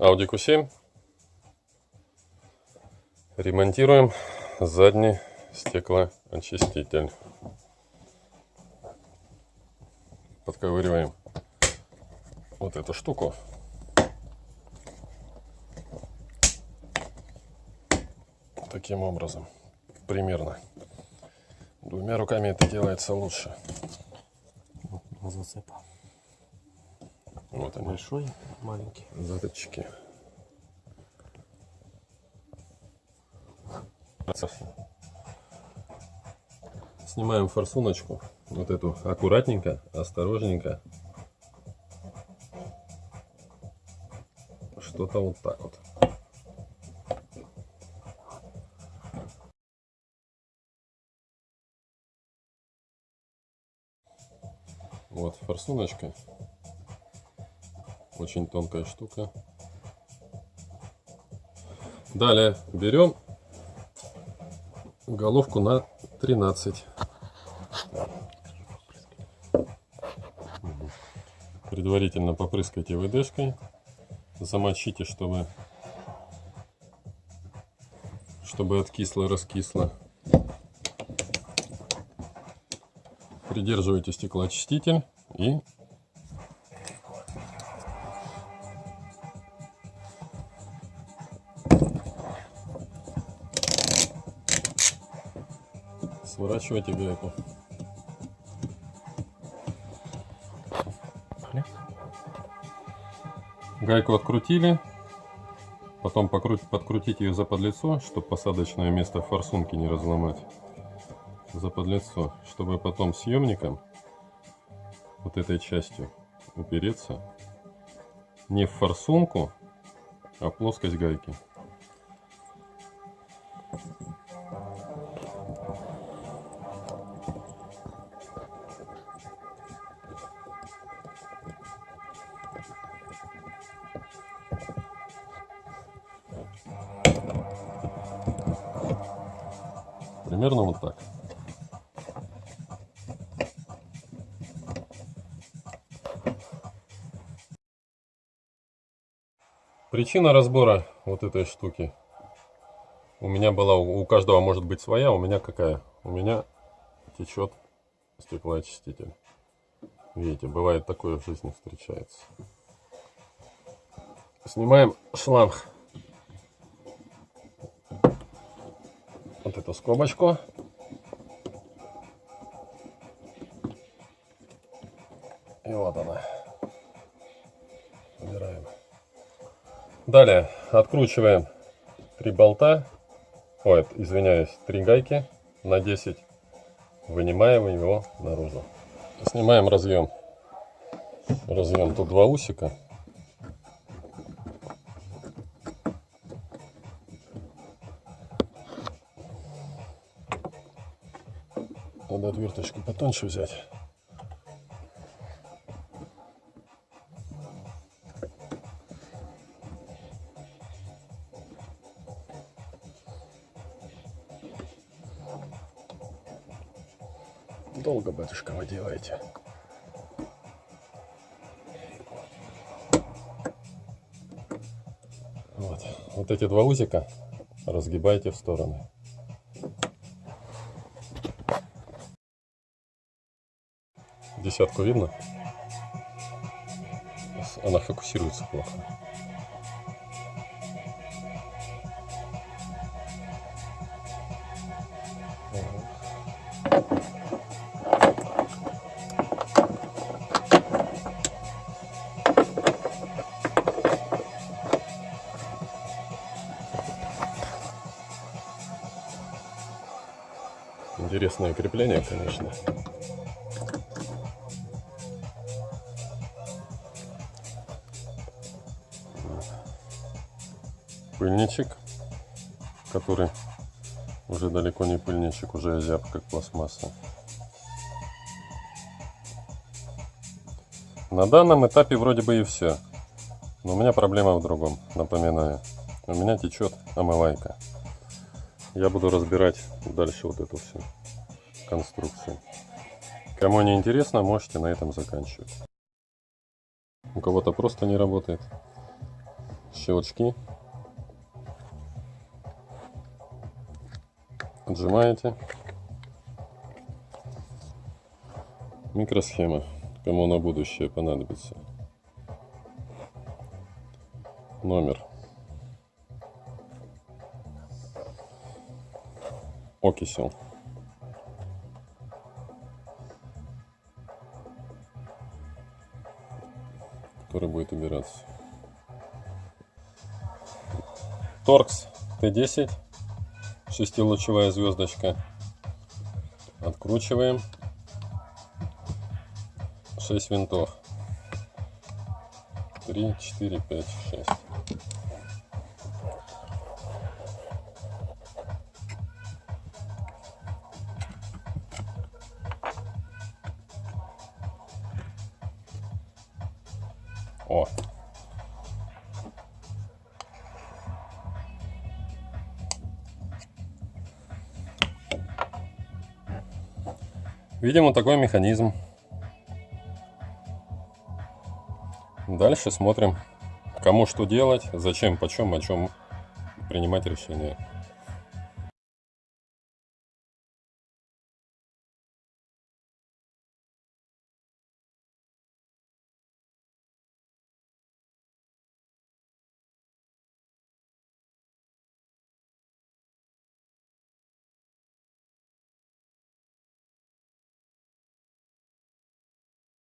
Audi Q7. Ремонтируем задний стеклоочиститель. Подковыриваем вот эту штуку. Таким образом, примерно. Двумя руками это делается лучше. Зацепа. Вот они, Большой, маленький. заточки. Снимаем форсуночку. Вот эту аккуратненько, осторожненько. Что-то вот так вот. Вот форсуночка. Очень тонкая штука. Далее берем головку на 13. Предварительно попрыскайте ВДшкой. Замочите, чтобы чтобы откисло, раскисло. Придерживайте стеклоочиститель и сворачивайте гайку. Гайку открутили, потом покруть, подкрутить ее за подлицо, чтобы посадочное место форсунки не разломать. За подлицо, чтобы потом съемником вот этой частью упереться не в форсунку, а в плоскость гайки. Примерно вот так. Причина разбора вот этой штуки. У меня была, у каждого может быть своя, у меня какая? У меня течет стеклоочиститель. Видите, бывает такое в жизни встречается. Снимаем шланг. Эту скобочку. И вот она. Убираем. Далее откручиваем три болта. Ой, извиняюсь, три гайки на 10. Вынимаем его наружу. Снимаем разъем. Разъем тут два усика. Надо отверточку потоньше взять. Долго, батюшка, вы делаете. Вот. вот эти два узика разгибайте в стороны. Десятку видно? Она фокусируется плохо. Интересное крепление, конечно. Пыльничек, который уже далеко не пыльничек, уже озяб как пластмасса. На данном этапе вроде бы и все. Но у меня проблема в другом, напоминаю. У меня течет омывайка. Я буду разбирать дальше вот эту всю конструкцию. Кому не интересно, можете на этом заканчивать. У кого-то просто не работает. щелчки. Отжимаете. Микросхема, кому на будущее понадобится. Номер. Окисел. который будет убираться. Торкс Т10, шестилучевая звездочка. Откручиваем. 6 винтов. 3, 4, 5, 6. О. Видим вот такой механизм. Дальше смотрим, кому что делать, зачем, почем, о чем принимать решение.